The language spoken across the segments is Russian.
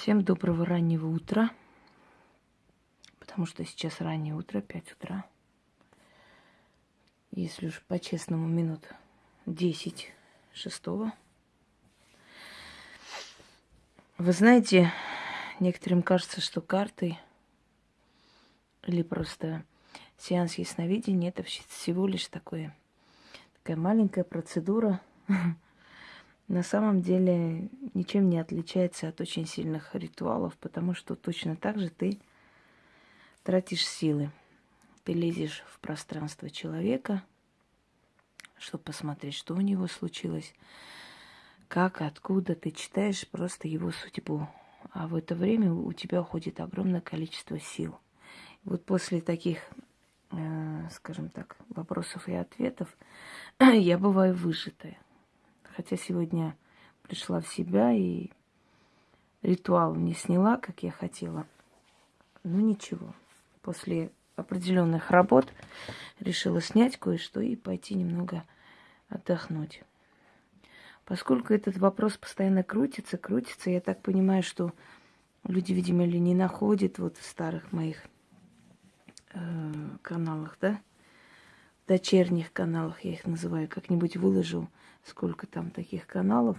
Всем доброго раннего утра, потому что сейчас раннее утро, 5 утра. Если уж по-честному, минут 10 шестого. Вы знаете, некоторым кажется, что карты или просто сеанс ясновидения это всего лишь такое, такая маленькая процедура на самом деле ничем не отличается от очень сильных ритуалов, потому что точно так же ты тратишь силы. Ты лезешь в пространство человека, чтобы посмотреть, что у него случилось, как, откуда. Ты читаешь просто его судьбу. А в это время у тебя уходит огромное количество сил. Вот после таких, э, скажем так, вопросов и ответов я бываю выжатая. Хотя сегодня пришла в себя и ритуал не сняла, как я хотела. Но ничего. После определенных работ решила снять кое-что и пойти немного отдохнуть. Поскольку этот вопрос постоянно крутится, крутится, я так понимаю, что люди, видимо, ли не находят вот в старых моих э, каналах, да, дочерних каналах, я их называю, как-нибудь выложу сколько там таких каналов,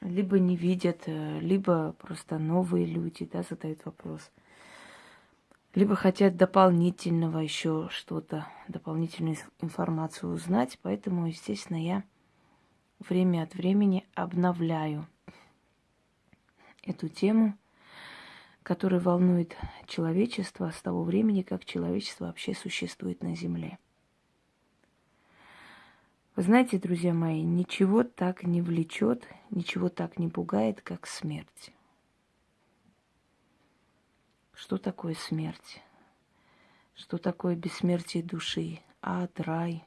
либо не видят, э, либо просто новые люди, да, задают вопрос. Либо хотят дополнительного еще что-то, дополнительную информацию узнать. Поэтому, естественно, я время от времени обновляю эту тему, которая волнует человечество с того времени, как человечество вообще существует на Земле. Вы знаете, друзья мои, ничего так не влечет, ничего так не пугает, как смерть. Что такое смерть? Что такое бессмертие души? Ад, рай.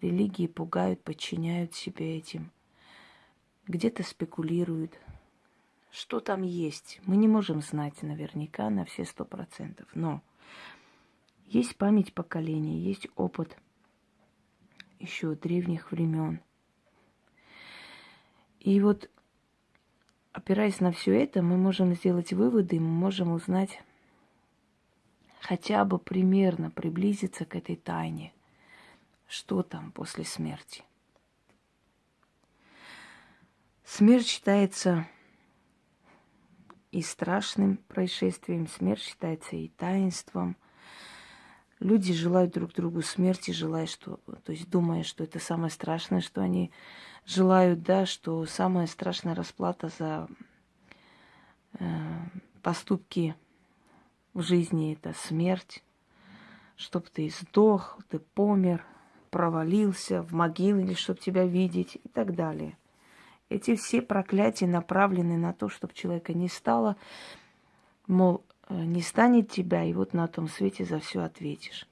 Религии пугают, подчиняют себе этим. Где-то спекулируют. Что там есть? Мы не можем знать наверняка на все сто процентов. Но есть память поколения, есть опыт – еще древних времен. И вот, опираясь на все это, мы можем сделать выводы, мы можем узнать хотя бы примерно приблизиться к этой тайне, что там после смерти. Смерть считается и страшным происшествием, смерть считается и таинством – Люди желают друг другу смерти, желая, что, то есть думая, что это самое страшное, что они желают, да, что самая страшная расплата за э, поступки в жизни это смерть, чтобы ты сдох, ты помер, провалился в могилу или чтобы тебя видеть и так далее. Эти все проклятия направлены на то, чтобы человека не стало, мол, Э, не станет тебя, и вот на том свете за все ответишь.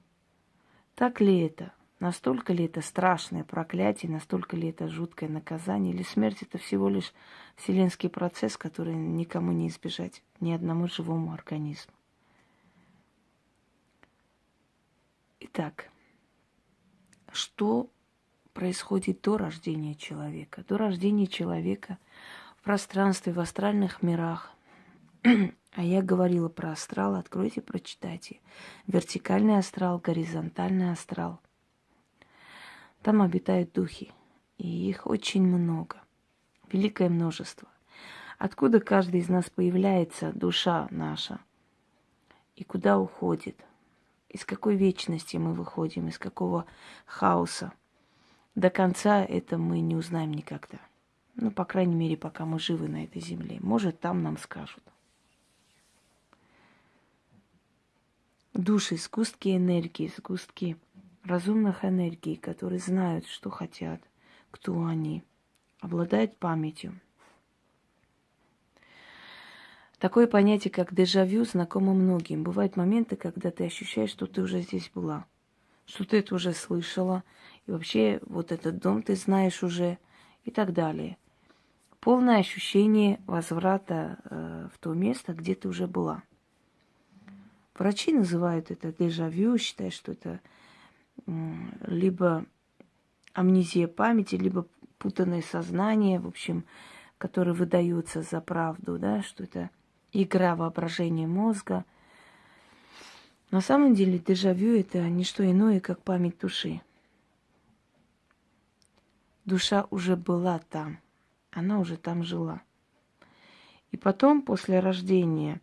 Так ли это? Настолько ли это страшное проклятие, настолько ли это жуткое наказание, или смерть это всего лишь вселенский процесс, который никому не избежать, ни одному живому организму. Итак, что происходит до рождения человека? До рождения человека в пространстве, в астральных мирах А я говорила про астрал, откройте, прочитайте. Вертикальный астрал, горизонтальный астрал. Там обитают духи, и их очень много, великое множество. Откуда каждый из нас появляется, душа наша, и куда уходит, из какой вечности мы выходим, из какого хаоса. До конца это мы не узнаем никогда. Ну, по крайней мере, пока мы живы на этой земле. Может, там нам скажут. души, сгустки энергии, сгустки разумных энергий, которые знают, что хотят, кто они, обладают памятью. Такое понятие, как дежавю, знакомо многим. Бывают моменты, когда ты ощущаешь, что ты уже здесь была, что ты это уже слышала, и вообще вот этот дом ты знаешь уже, и так далее. Полное ощущение возврата э, в то место, где ты уже была – Врачи называют это дежавю, считают, что это либо амнезия памяти, либо путанное сознание. В общем, который выдается за правду, да, что это игра воображения мозга. На самом деле дежавю это не что иное, как память души. Душа уже была там, она уже там жила. И потом, после рождения,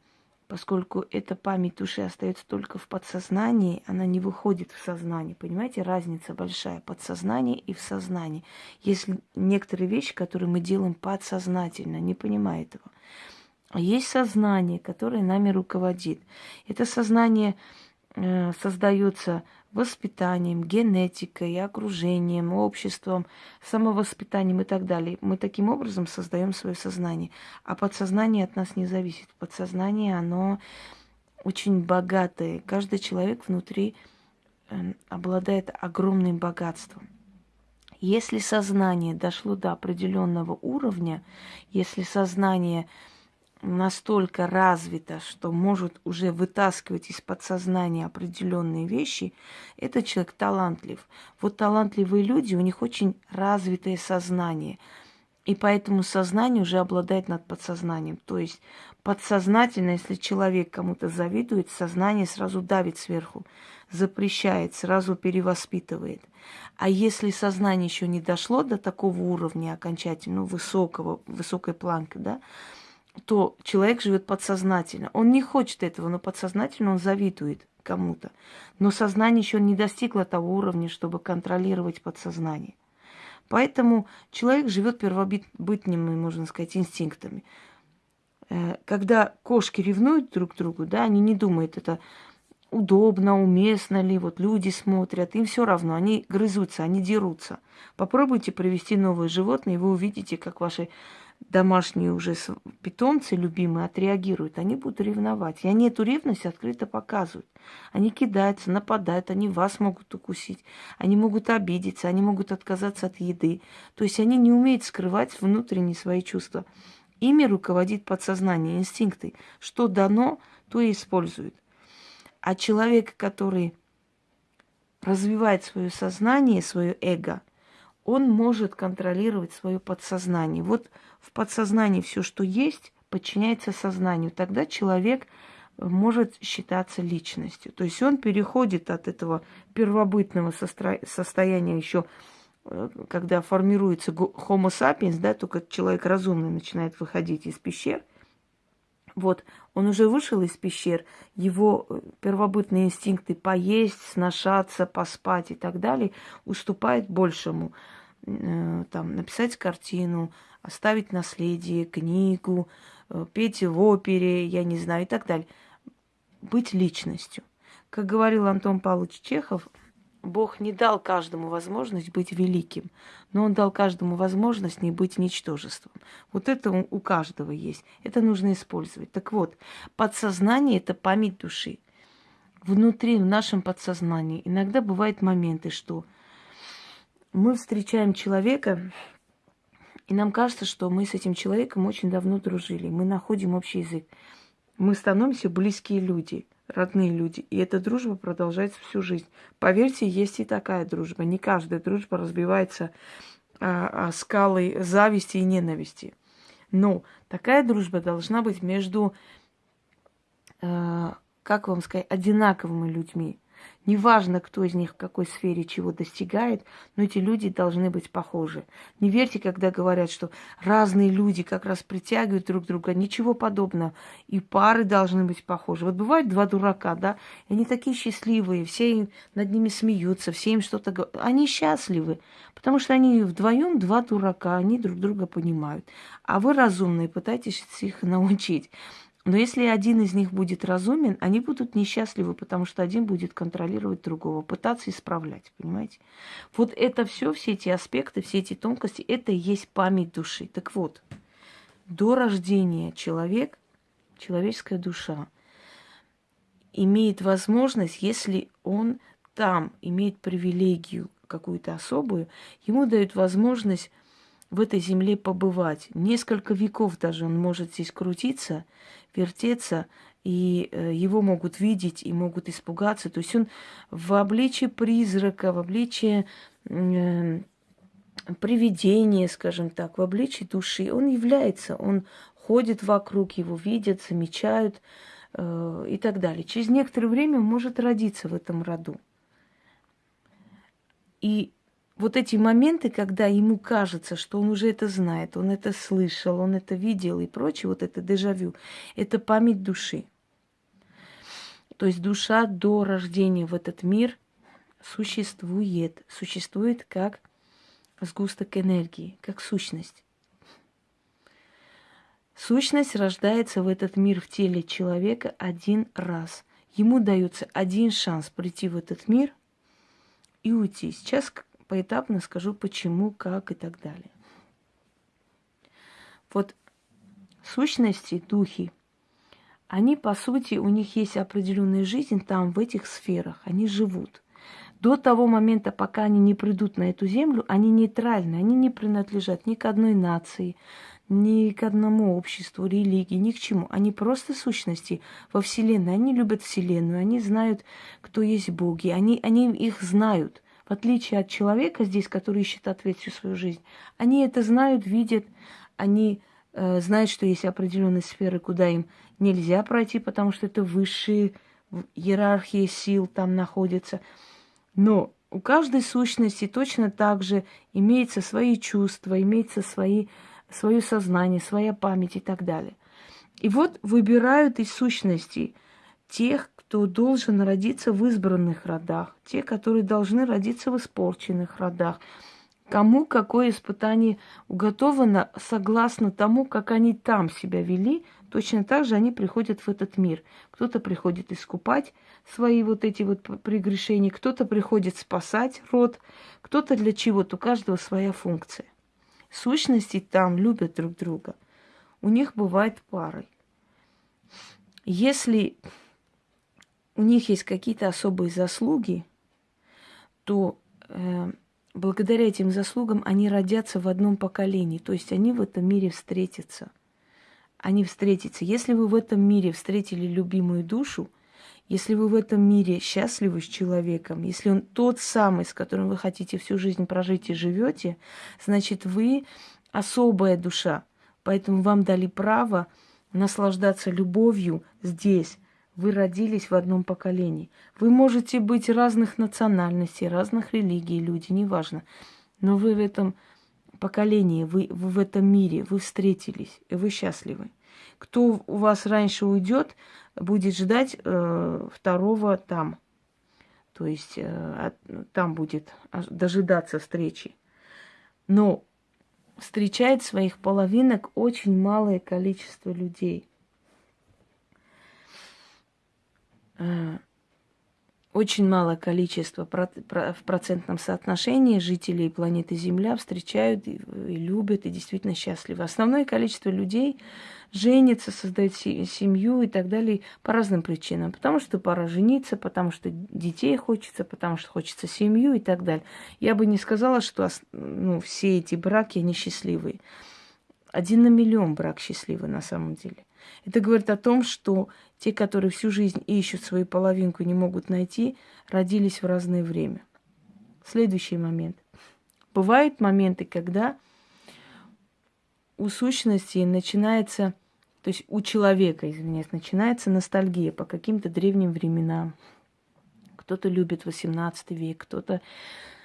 поскольку эта память души остается только в подсознании, она не выходит в сознание. Понимаете, разница большая подсознание и в сознании. Есть некоторые вещи, которые мы делаем подсознательно, не понимая этого. А есть сознание, которое нами руководит. Это сознание э, создается воспитанием, генетикой, окружением, обществом, самовоспитанием и так далее. Мы таким образом создаем свое сознание. А подсознание от нас не зависит. Подсознание, оно очень богатое. Каждый человек внутри э, обладает огромным богатством. Если сознание дошло до определенного уровня, если сознание настолько развита, что может уже вытаскивать из подсознания определенные вещи, этот человек талантлив. Вот талантливые люди, у них очень развитое сознание. И поэтому сознание уже обладает над подсознанием. То есть подсознательно, если человек кому-то завидует, сознание сразу давит сверху, запрещает, сразу перевоспитывает. А если сознание еще не дошло до такого уровня окончательно, высокого, высокой планки, да, то человек живет подсознательно. Он не хочет этого, но подсознательно он завидует кому-то. Но сознание еще не достигло того уровня, чтобы контролировать подсознание. Поэтому человек живет первобытными, можно сказать, инстинктами. Э, когда кошки ревнуют друг к другу, да, они не думают, это удобно, уместно ли, вот люди смотрят, им все равно, они грызутся, они дерутся. Попробуйте привести новое животное, и вы увидите, как ваши домашние уже питомцы любимые отреагируют, они будут ревновать. И они эту ревность открыто показывают. Они кидаются, нападают, они вас могут укусить, они могут обидеться, они могут отказаться от еды. То есть они не умеют скрывать внутренние свои чувства. Ими руководит подсознание, инстинкты. Что дано, то и используют. А человек, который развивает свое сознание, свое эго, он может контролировать свое подсознание. Вот в подсознании все, что есть, подчиняется сознанию. Тогда человек может считаться личностью. То есть он переходит от этого первобытного состояния еще, э, когда формируется Homo sapiens, да, только человек разумный начинает выходить из пещер. Вот, он уже вышел из пещер, его э, первобытные инстинкты поесть, сношаться, поспать и так далее уступают большему. Э, там, написать картину, оставить наследие, книгу, э, петь в опере, я не знаю, и так далее. Быть личностью. Как говорил Антон Павлович Чехов, Бог не дал каждому возможность быть великим, но Он дал каждому возможность не быть ничтожеством. Вот это у каждого есть. Это нужно использовать. Так вот, подсознание – это память души. Внутри, в нашем подсознании иногда бывают моменты, что мы встречаем человека, и нам кажется, что мы с этим человеком очень давно дружили. Мы находим общий язык. Мы становимся близкие люди, родные люди. И эта дружба продолжается всю жизнь. Поверьте, есть и такая дружба. Не каждая дружба разбивается а, а скалой зависти и ненависти. Но такая дружба должна быть между, а, как вам сказать, одинаковыми людьми. Неважно, кто из них в какой сфере чего достигает, но эти люди должны быть похожи. Не верьте, когда говорят, что разные люди как раз притягивают друг друга. Ничего подобного. И пары должны быть похожи. Вот бывают два дурака, да, и они такие счастливые, все над ними смеются, все им что-то говорят. Они счастливы, потому что они вдвоем два дурака, они друг друга понимают. А вы разумные, пытаетесь их научить. Но если один из них будет разумен, они будут несчастливы, потому что один будет контролировать другого, пытаться исправлять, понимаете? Вот это все, все эти аспекты, все эти тонкости, это и есть память души. Так вот, до рождения человек, человеческая душа, имеет возможность, если он там имеет привилегию какую-то особую, ему дают возможность в этой земле побывать. Несколько веков даже он может здесь крутиться, вертеться, и э, его могут видеть и могут испугаться. То есть он в обличии призрака, в обличии э, привидение, скажем так, в обличии души, он является, он ходит вокруг, его видят, замечают э, и так далее. Через некоторое время он может родиться в этом роду. И вот эти моменты, когда ему кажется, что он уже это знает, он это слышал, он это видел и прочее, вот это дежавю, это память души. То есть душа до рождения в этот мир существует, существует как сгусток энергии, как сущность. Сущность рождается в этот мир в теле человека один раз. Ему дается один шанс прийти в этот мир – и уйти. Сейчас поэтапно скажу почему, как и так далее. Вот сущности, духи, они, по сути, у них есть определенная жизнь там, в этих сферах. Они живут. До того момента, пока они не придут на эту землю, они нейтральны, они не принадлежат ни к одной нации, ни к одному обществу, религии, ни к чему. Они просто сущности во Вселенной. Они любят Вселенную, они знают, кто есть боги, они, они их знают. В отличие от человека здесь, который ищет ответ всю свою жизнь, они это знают, видят, они э, знают, что есть определенные сферы, куда им нельзя пройти, потому что это высшие иерархии сил там находятся. Но у каждой сущности точно так же имеются свои чувства, имеются свои свое сознание, своя память и так далее. И вот выбирают из сущностей тех, кто должен родиться в избранных родах, те, которые должны родиться в испорченных родах. Кому какое испытание уготовано согласно тому, как они там себя вели, точно так же они приходят в этот мир. Кто-то приходит искупать свои вот эти вот прегрешения, кто-то приходит спасать род, кто-то для чего-то, у каждого своя функция сущности там любят друг друга. У них бывает парой. Если у них есть какие-то особые заслуги, то э, благодаря этим заслугам они родятся в одном поколении, то есть они в этом мире встретятся. Они встретятся. Если вы в этом мире встретили любимую душу – если вы в этом мире счастливы с человеком, если он тот самый, с которым вы хотите всю жизнь прожить и живете, значит, вы особая душа. Поэтому вам дали право наслаждаться любовью здесь. Вы родились в одном поколении. Вы можете быть разных национальностей, разных религий, люди, неважно. Но вы в этом поколении, вы, вы в этом мире, вы встретились, и вы счастливы. Кто у вас раньше уйдет, будет ждать э, второго там. То есть э, там будет дожидаться встречи. Но встречает своих половинок очень малое количество людей. Э, очень малое количество в процентном соотношении жителей планеты Земля встречают и любят, и действительно счастливы. Основное количество людей женится, создает семью и так далее по разным причинам. Потому что пора жениться, потому что детей хочется, потому что хочется семью и так далее. Я бы не сказала, что ну, все эти браки, они счастливые. Один на миллион брак счастливый на самом деле. Это говорит о том, что те, которые всю жизнь ищут свою половинку и не могут найти, родились в разное время. Следующий момент. Бывают моменты, когда у сущности начинается, то есть у человека, извиняюсь, начинается ностальгия по каким-то древним временам. Кто-то любит 18 век, кто-то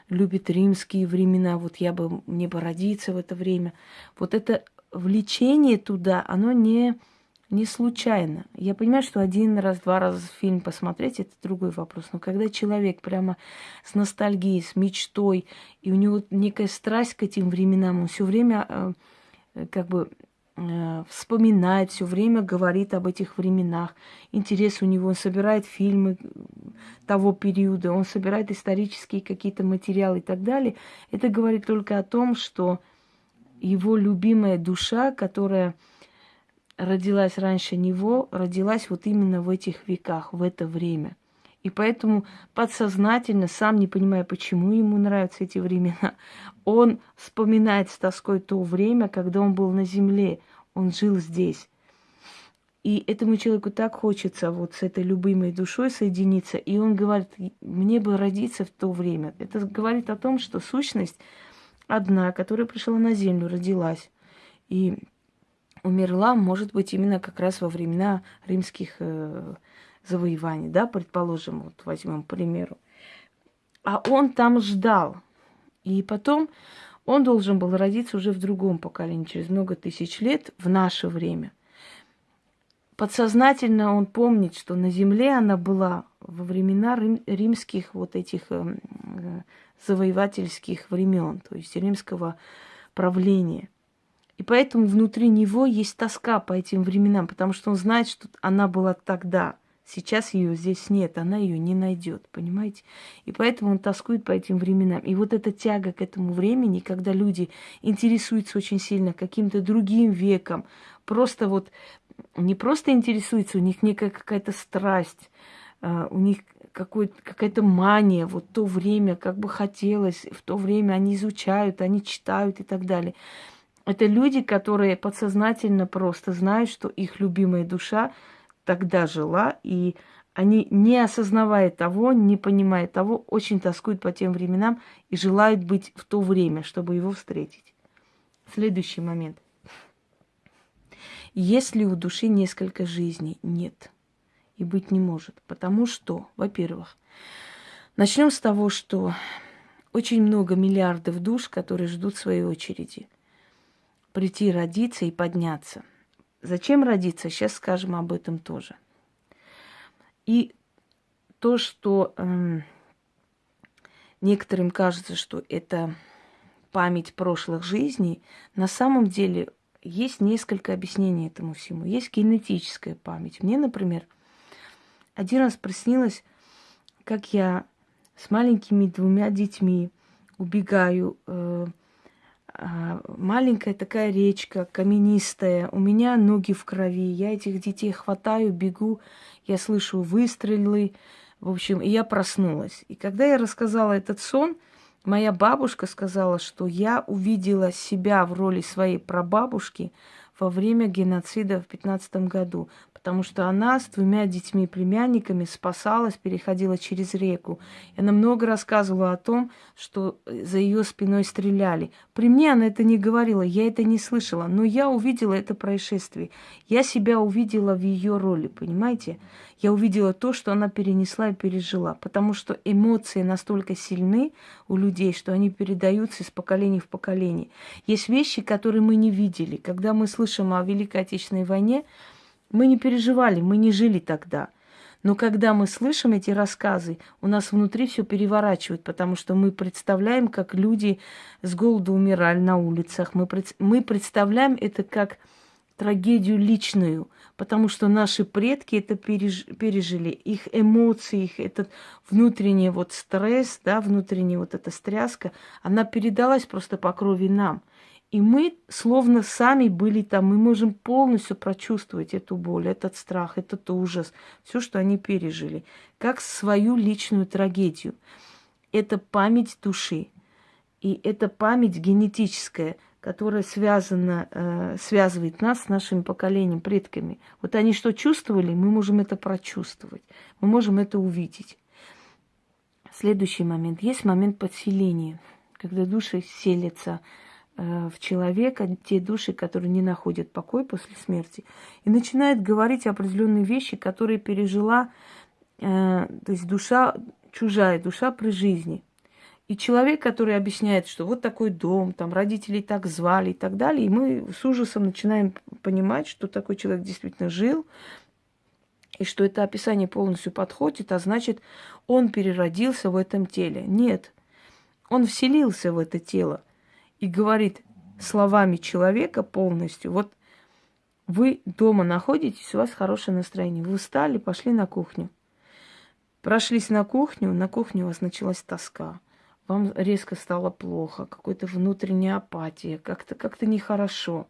любит римские времена. Вот я бы, мне бы родиться в это время. Вот это влечение туда, оно не не случайно. Я понимаю, что один раз, два раза фильм посмотреть, это другой вопрос. Но когда человек прямо с ностальгией, с мечтой, и у него некая страсть к этим временам, он все время э, как бы э, вспоминает, все время говорит об этих временах. Интерес у него, он собирает фильмы того периода, он собирает исторические какие-то материалы и так далее. Это говорит только о том, что его любимая душа, которая родилась раньше него, родилась вот именно в этих веках, в это время. И поэтому подсознательно, сам не понимая, почему ему нравятся эти времена, он вспоминает с тоской то время, когда он был на земле, он жил здесь. И этому человеку так хочется вот с этой любимой душой соединиться, и он говорит, мне бы родиться в то время. Это говорит о том, что сущность одна, которая пришла на землю, родилась и умерла, может быть, именно как раз во времена римских э, завоеваний, да, предположим, вот возьмем, примеру. А он там ждал. И потом он должен был родиться уже в другом поколении, через много тысяч лет, в наше время. Подсознательно он помнит, что на земле она была во времена рим, римских вот этих э, э, завоевательских времен, то есть римского правления. И поэтому внутри него есть тоска по этим временам, потому что он знает, что она была тогда – Сейчас ее здесь нет, она ее не найдет, понимаете? И поэтому он тоскует по этим временам. И вот эта тяга к этому времени, когда люди интересуются очень сильно каким-то другим веком, просто вот не просто интересуются, у них некая какая-то страсть, а, у них какая-то мания, вот то время, как бы хотелось, в то время они изучают, они читают и так далее. Это люди, которые подсознательно просто знают, что их любимая душа тогда жила, и они, не осознавая того, не понимая того, очень тоскуют по тем временам и желают быть в то время, чтобы его встретить. Следующий момент. Если у души несколько жизней, нет. И быть не может. Потому что, во-первых, начнем с того, что очень много миллиардов душ, которые ждут своей очереди прийти родиться и подняться – Зачем родиться? Сейчас скажем об этом тоже. И то, что э, некоторым кажется, что это память прошлых жизней, на самом деле есть несколько объяснений этому всему. Есть генетическая память. Мне, например, один раз приснилось, как я с маленькими двумя детьми убегаю э, маленькая такая речка, каменистая, у меня ноги в крови, я этих детей хватаю, бегу, я слышу выстрелы, в общем, и я проснулась. И когда я рассказала этот сон, моя бабушка сказала, что я увидела себя в роли своей прабабушки во время геноцида в 15 году потому что она с двумя детьми племянниками спасалась, переходила через реку. И она много рассказывала о том, что э, за ее спиной стреляли. При мне она это не говорила, я это не слышала, но я увидела это происшествие. Я себя увидела в ее роли, понимаете? Я увидела то, что она перенесла и пережила, потому что эмоции настолько сильны у людей, что они передаются из поколения в поколение. Есть вещи, которые мы не видели. Когда мы слышим о Великой Отечественной войне, мы не переживали, мы не жили тогда. Но когда мы слышим эти рассказы, у нас внутри все переворачивает, потому что мы представляем, как люди с голоду умирали на улицах. Мы, мы представляем это как трагедию личную, потому что наши предки это переж... пережили, их эмоции, их этот внутренний вот стресс, да, внутренняя вот эта стряска, она передалась просто по крови нам. И мы словно сами были там, мы можем полностью прочувствовать эту боль, этот страх, этот ужас, все, что они пережили, как свою личную трагедию. Это память души. И это память генетическая, которая связана, э, связывает нас с нашим поколением, предками. Вот они что чувствовали, мы можем это прочувствовать, мы можем это увидеть. Следующий момент. Есть момент подселения, когда души селятся в человека те души, которые не находят покой после смерти, и начинает говорить определенные вещи, которые пережила, э, то есть душа, чужая душа при жизни. И человек, который объясняет, что вот такой дом, там родители так звали и так далее, и мы с ужасом начинаем понимать, что такой человек действительно жил, и что это описание полностью подходит, а значит, он переродился в этом теле. Нет, он вселился в это тело и говорит словами человека полностью, вот вы дома находитесь, у вас хорошее настроение, вы встали, пошли на кухню. Прошлись на кухню, на кухне у вас началась тоска. Вам резко стало плохо, какая-то внутренняя апатия, как-то как нехорошо.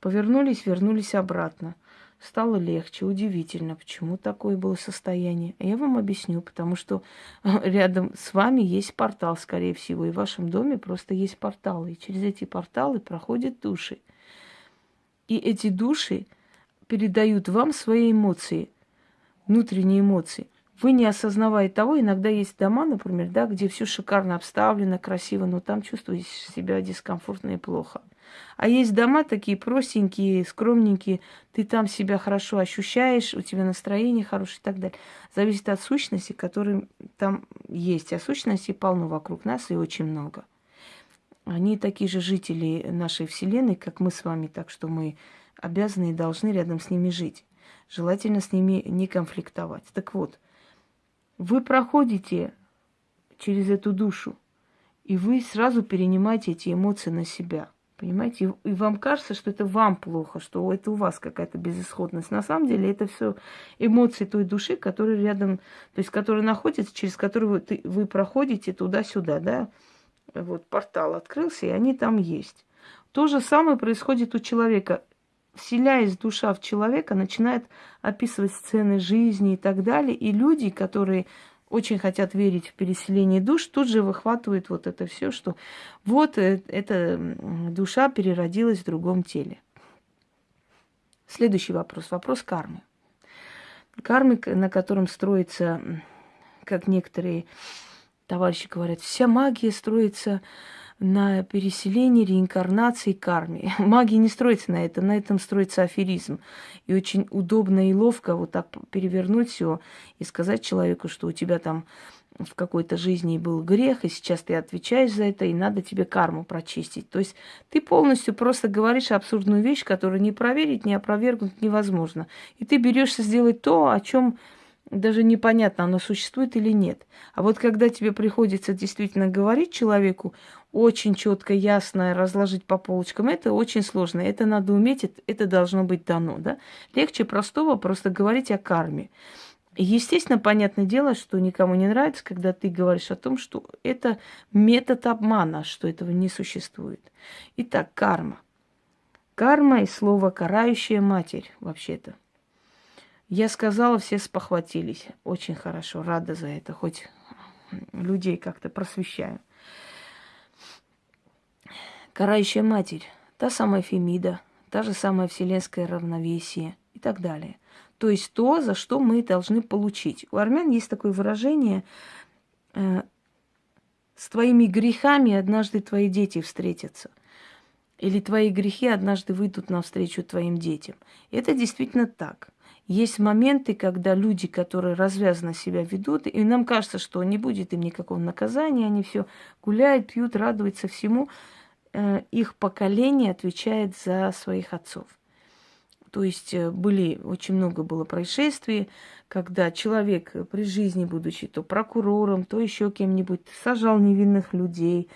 Повернулись, вернулись обратно. Стало легче, удивительно, почему такое было состояние. А я вам объясню, потому что рядом с вами есть портал, скорее всего, и в вашем доме просто есть порталы. И через эти порталы проходят души. И эти души передают вам свои эмоции, внутренние эмоции. вы не осознавая того, иногда есть дома, например, да, где все шикарно обставлено, красиво, но там чувствуете себя дискомфортно и плохо. А есть дома такие простенькие, скромненькие, ты там себя хорошо ощущаешь, у тебя настроение хорошее и так далее. Зависит от сущности, которые там есть. А сущностей полно вокруг нас и очень много. Они такие же жители нашей Вселенной, как мы с вами, так что мы обязаны и должны рядом с ними жить. Желательно с ними не конфликтовать. Так вот, вы проходите через эту душу, и вы сразу перенимаете эти эмоции на себя. Понимаете? И вам кажется, что это вам плохо, что это у вас какая-то безысходность. На самом деле это все эмоции той души, которые рядом, то есть которые находятся, через которые вы, вы проходите туда-сюда, да? Вот портал открылся, и они там есть. То же самое происходит у человека вселяясь душа в человека, начинает описывать сцены жизни и так далее. И люди, которые очень хотят верить в переселение душ, тут же выхватывают вот это все, что вот э, эта душа переродилась в другом теле. Следующий вопрос. Вопрос кармы. Кармы, на котором строится, как некоторые товарищи говорят, вся магия строится на переселении, реинкарнации, карме. Магия не строится на этом, на этом строится аферизм. И очень удобно и ловко вот так перевернуть все и сказать человеку, что у тебя там в какой-то жизни был грех, и сейчас ты отвечаешь за это, и надо тебе карму прочистить. То есть ты полностью просто говоришь абсурдную вещь, которую не проверить, не опровергнуть невозможно. И ты берешься сделать то, о чем даже непонятно, оно существует или нет. А вот когда тебе приходится действительно говорить человеку, очень четко, ясно разложить по полочкам, это очень сложно. Это надо уметь, это должно быть дано. Да? Легче простого просто говорить о карме. Естественно, понятное дело, что никому не нравится, когда ты говоришь о том, что это метод обмана, что этого не существует. Итак, карма. Карма и слово «карающая матерь» вообще-то – я сказала, все спохватились. Очень хорошо, рада за это, хоть людей как-то просвещаю. Карающая матерь, та самая Фемида, та же самая вселенское равновесие и так далее. То есть то, за что мы должны получить. У армян есть такое выражение э, «с твоими грехами однажды твои дети встретятся». Или твои грехи однажды выйдут навстречу твоим детям. Это действительно так. Есть моменты, когда люди, которые развязанно себя ведут, и нам кажется, что не будет им никакого наказания, они все гуляют, пьют, радуются всему. Э, их поколение отвечает за своих отцов. То есть э, были, очень много было происшествий, когда человек при жизни, будучи то прокурором, то еще кем-нибудь, сажал невинных людей,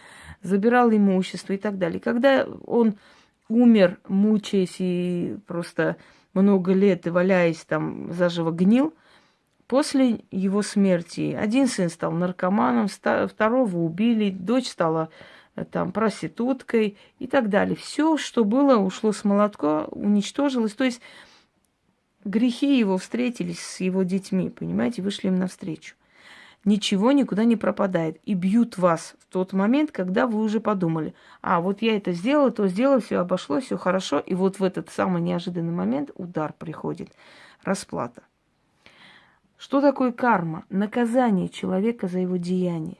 забирал имущество и так далее. Когда он умер, мучаясь и просто много лет валяясь там заживо гнил, после его смерти один сын стал наркоманом, второго убили, дочь стала э, там проституткой и так далее. Все, что было, ушло с молотка, уничтожилось. То есть грехи его встретились с его детьми, понимаете, вышли им навстречу ничего никуда не пропадает. И бьют вас в тот момент, когда вы уже подумали, а вот я это сделала, то сделала, все обошлось, все хорошо. И вот в этот самый неожиданный момент удар приходит, расплата. Что такое карма? Наказание человека за его деяние.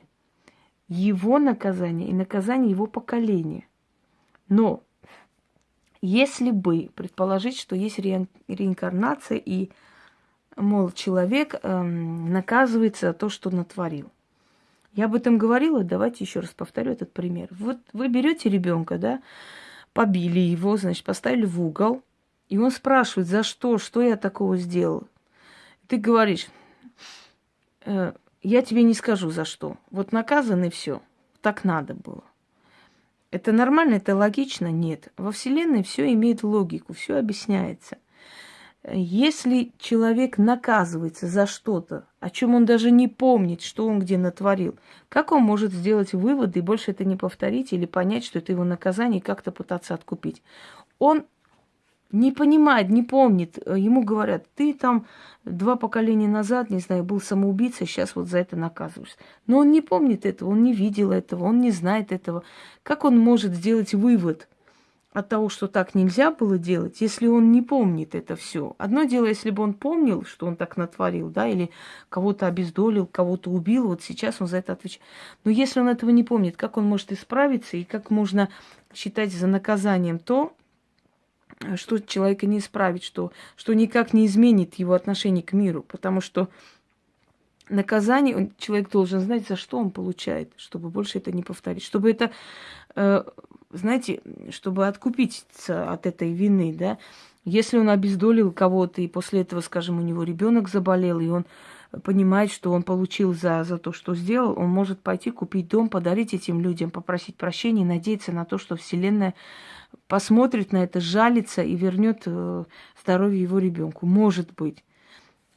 Его наказание и наказание его поколения. Но если бы предположить, что есть реинкарнация и мол, человек эм, наказывается за то, что натворил. Я об этом говорила, давайте еще раз повторю этот пример. Вот вы берете ребенка, да, побили его, значит, поставили в угол, и он спрашивает, за что, что я такого сделал. Ты говоришь, э, я тебе не скажу за что. Вот наказан и все. Так надо было. Это нормально, это логично? Нет. Во Вселенной все имеет логику, все объясняется – если человек наказывается за что-то, о чем он даже не помнит, что он где натворил, как он может сделать выводы и больше это не повторить или понять, что это его наказание и как-то пытаться откупить? Он не понимает, не помнит. Ему говорят, ты там два поколения назад, не знаю, был самоубийцей, сейчас вот за это наказываешься. Но он не помнит этого, он не видел этого, он не знает этого. Как он может сделать вывод – от того, что так нельзя было делать, если он не помнит это все. Одно дело, если бы он помнил, что он так натворил, да, или кого-то обездолил, кого-то убил, вот сейчас он за это отвечает. Но если он этого не помнит, как он может исправиться и как можно считать за наказанием то, что человека не исправит, что, что никак не изменит его отношение к миру, потому что наказание человек должен знать, за что он получает, чтобы больше это не повторить, чтобы это э, знаете, чтобы откупиться от этой вины, да, если он обездолил кого-то, и после этого, скажем, у него ребенок заболел, и он понимает, что он получил за, за то, что сделал, он может пойти купить дом, подарить этим людям, попросить прощения, надеяться на то, что Вселенная посмотрит на это, жалится и вернет э, здоровье его ребенку. Может быть.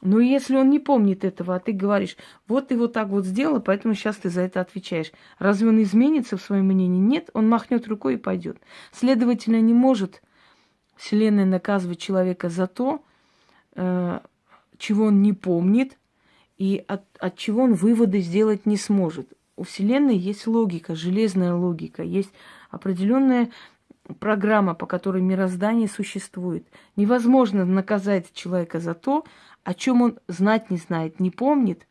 Но если он не помнит этого, а ты говоришь, вот ты вот так вот сделал, поэтому сейчас ты за это отвечаешь. Разве он изменится в своем мнении? Нет, он махнет рукой и пойдет. Следовательно, не может Вселенная наказывать человека за то, э, чего он не помнит, и от, от чего он выводы сделать не сможет. У Вселенной есть логика, железная логика, есть определенная программа, по которой мироздание существует. Невозможно наказать человека за то, о чем он знать не знает, не помнит,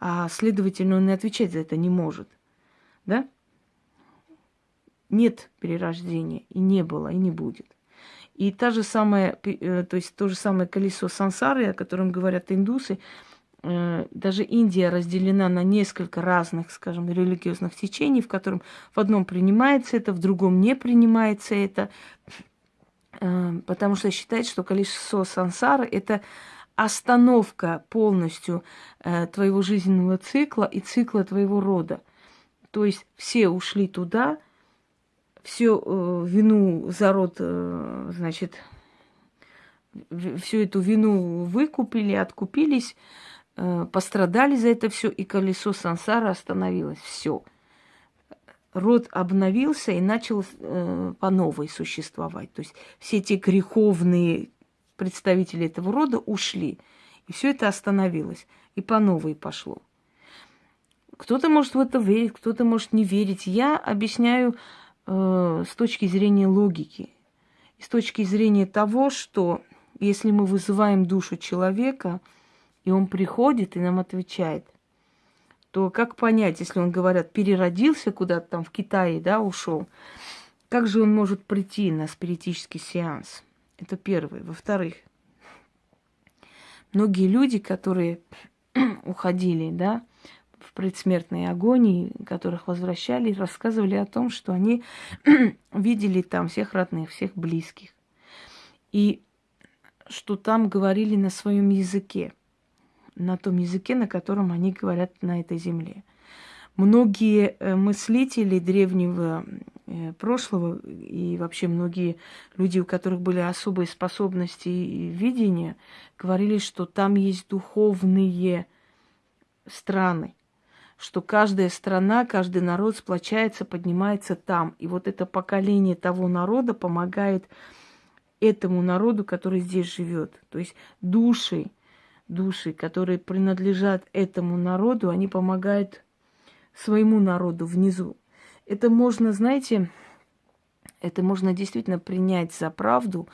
а следовательно, он и отвечать за это не может. Да? Нет перерождения, и не было, и не будет. И та же самая, э, то есть то же самое колесо сансары, о котором говорят индусы, э, даже Индия разделена на несколько разных, скажем, религиозных течений, в котором в одном принимается это, в другом не принимается это, э, потому что считают, что колесо сансары – это остановка полностью э, твоего жизненного цикла и цикла твоего рода. То есть все ушли туда, всю э, вину за род, э, значит, всю эту вину выкупили, откупились, э, пострадали за это все, и колесо сансара остановилось. Все. Род обновился и начал э, по новой существовать. То есть все эти греховные представители этого рода ушли. И все это остановилось. И по новой пошло. Кто-то может в это верить, кто-то может не верить. Я объясняю э, с точки зрения логики. И с точки зрения того, что если мы вызываем душу человека, и он приходит и нам отвечает, то как понять, если он, говорят, переродился куда-то там в Китае, да, ушел, как же он может прийти на спиритический сеанс? Это первое. Во-вторых, многие люди, которые уходили, да, в предсмертной агонии, которых возвращали, рассказывали о том, что они видели там всех родных, всех близких. И что там говорили на своем языке, на том языке, на котором они говорят на этой земле. Многие э, мыслители древнего прошлого и вообще многие люди, у которых были особые способности и видения, говорили, что там есть духовные страны, что каждая страна, каждый народ сплочается, поднимается там. И вот это поколение того народа помогает этому народу, который здесь живет. То есть души, души, которые принадлежат этому народу, они помогают своему народу внизу. Это можно, знаете, это можно действительно принять за правду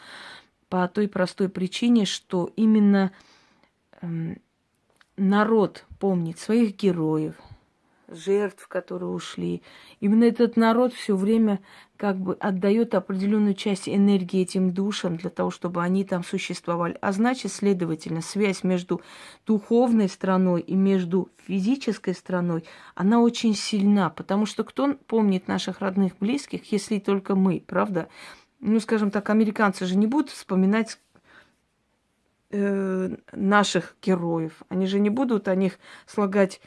по той простой причине, что именно эм, народ помнит своих героев, жертв, которые ушли. Именно этот народ все время как бы отдает определенную часть энергии этим душам для того, чтобы они там существовали. А значит, следовательно, связь между духовной страной и между физической страной, она очень сильна, потому что кто помнит наших родных, близких, если только мы, правда? Ну, скажем так, американцы же не будут вспоминать э, наших героев. Они же не будут о них слагать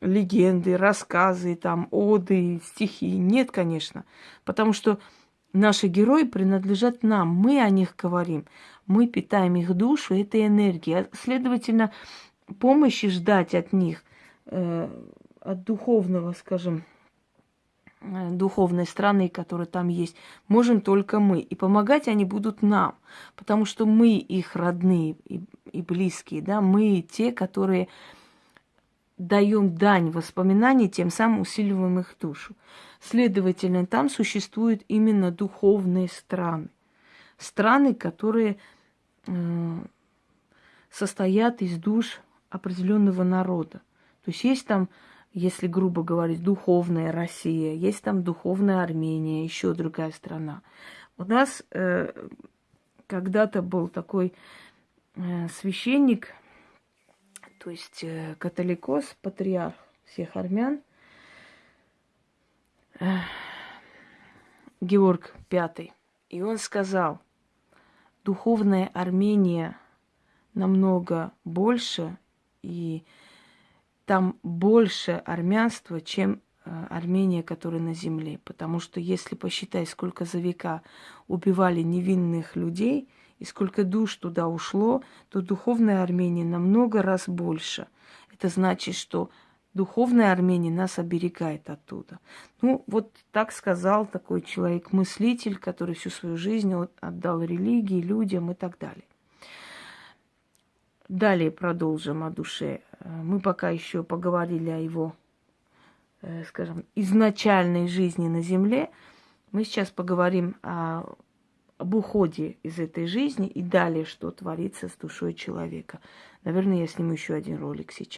легенды, рассказы, там, оды, стихи. Нет, конечно. Потому что наши герои принадлежат нам. Мы о них говорим. Мы питаем их душу этой энергией. А, следовательно, помощи ждать от них, э, от духовного, скажем, э, духовной страны, которая там есть, можем только мы. И помогать они будут нам, потому что мы их родные и, и близкие, да, мы те, которые даем дань воспоминаний, тем самым усиливаем их душу. Следовательно, там существуют именно духовные страны. Страны, которые э, состоят из душ определенного народа. То есть есть там, если грубо говорить, духовная Россия, есть там духовная Армения, еще другая страна. У нас э, когда-то был такой э, священник, то есть э, католикос, патриарх всех армян, э, Георг V. И он сказал, духовная Армения намного больше, и там больше армянства, чем э, Армения, которая на земле. Потому что если посчитать, сколько за века убивали невинных людей и сколько душ туда ушло, то духовная Армения намного раз больше. Это значит, что духовная Армения нас оберегает оттуда. Ну, вот так сказал такой человек-мыслитель, который всю свою жизнь отдал религии, людям и так далее. Далее продолжим о душе. Мы пока еще поговорили о его, э, скажем, изначальной жизни на Земле. Мы сейчас поговорим о, об уходе из этой жизни и далее, что творится с душой человека. Наверное, я сниму еще один ролик сейчас.